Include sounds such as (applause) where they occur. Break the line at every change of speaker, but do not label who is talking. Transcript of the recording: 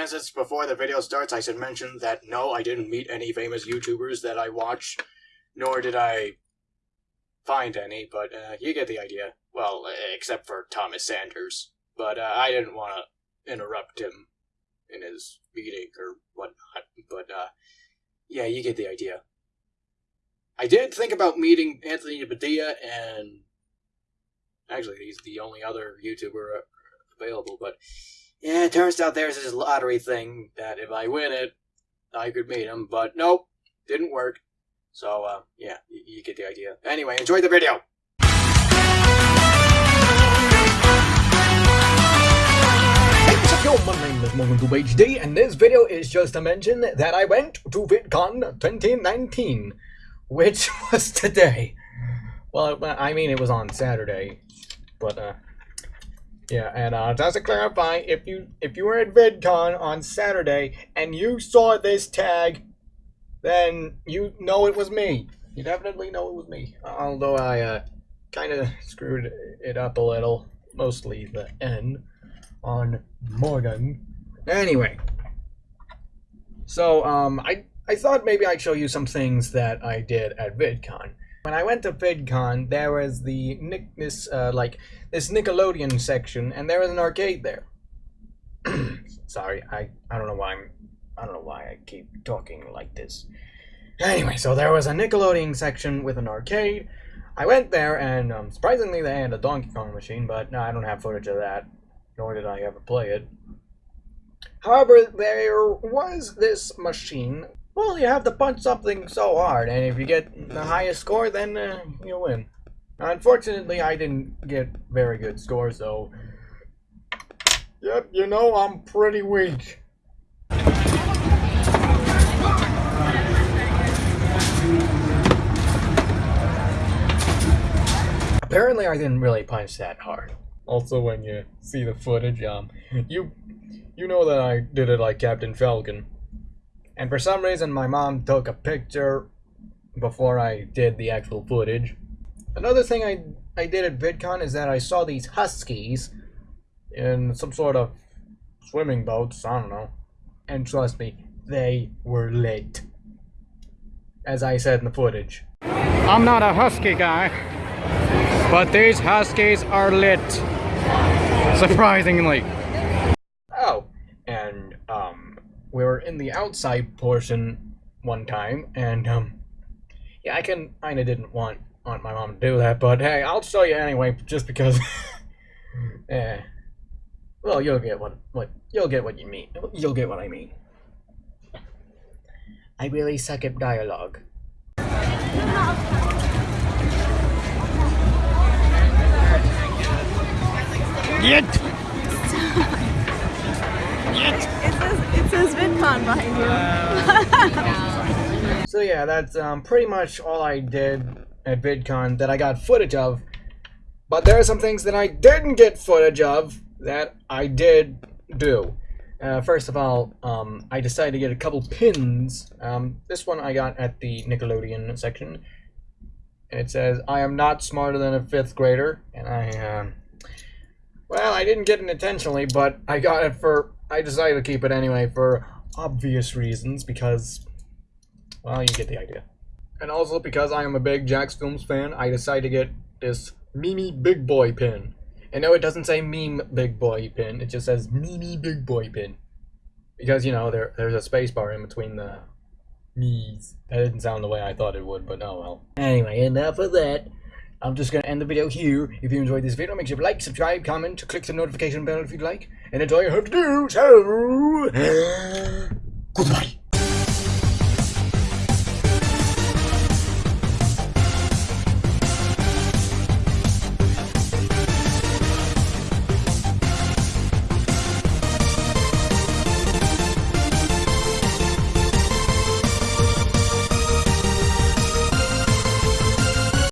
minutes before the video starts, I should mention that no, I didn't meet any famous YouTubers that I watch, nor did I find any, but uh, you get the idea. Well, except for Thomas Sanders. But uh, I didn't want to interrupt him in his meeting or whatnot. But uh, yeah, you get the idea. I did think about meeting Anthony Padilla, and actually, he's the only other YouTuber available. But yeah, it turns out there's this lottery thing that if I win it, I could meet him. But nope, didn't work. So uh, yeah, you, you get the idea. Anyway, enjoy the video.
Yo, my name is MorganTube HD, and this video is just to mention that I went to VidCon 2019, which (laughs) was today. Well, I mean, it was on Saturday, but uh, yeah, and uh, just to clarify, if you if you were at VidCon on Saturday and you saw this tag, then you know it was me. You definitely know it was me. Although I uh, kind of screwed it up a little, mostly the N on Morgan. Anyway, so um, I I thought maybe I'd show you some things that I did at VidCon. When I went to VidCon, there was the Nick this uh, like this Nickelodeon section, and there was an arcade there. (clears throat) Sorry, I I don't know why I'm I don't know why I keep talking like this. Anyway, so there was a Nickelodeon section with an arcade. I went there, and um, surprisingly, they had a Donkey Kong machine, but no, I don't have footage of that nor did I ever play it. However, there was this machine. Well, you have to punch something so hard, and if you get the highest score, then uh, you win. Unfortunately, I didn't get very good scores, so... Yep, you know, I'm pretty weak. Apparently, I didn't really punch that hard also when you see the footage, um, you you know that I did it like Captain Falcon. And for some reason, my mom took a picture before I did the actual footage. Another thing I, I did at VidCon is that I saw these huskies in some sort of swimming boats, I don't know. And trust me, they were lit. As I said in the footage. I'm not a husky guy, but these huskies are lit. Surprisingly. Oh, and um, we were in the outside portion one time, and um, yeah, I can kinda didn't want want my mom to do that, but hey, I'll show you anyway, just because. yeah. (laughs) Well, you'll get what what you'll get what you mean. You'll get what I mean. I really suck at dialogue. Yet.
VidCon behind
you. (laughs) so yeah, that's um, pretty much all I did at VidCon that I got footage of. But there are some things that I didn't get footage of that I did do. Uh, first of all, um, I decided to get a couple pins. Um, this one I got at the Nickelodeon section. It says, I am not smarter than a fifth grader. And I, um, well, I didn't get it intentionally, but I got it for... I decided to keep it anyway for obvious reasons, because... Well, you get the idea. And also because I am a big JacksFilms fan, I decided to get this Me Me Big Boy pin. And no, it doesn't say meme big boy pin, it just says Me Me Big Boy pin. Because, you know, there there's a space bar in between the me's. That didn't sound the way I thought it would, but oh well. Anyway, enough of that. I'm just going to end the video here. If you enjoyed this video, make sure to like, subscribe, comment, click the notification bell if you'd like. And that's all you have to do, so... (sighs) Goodbye.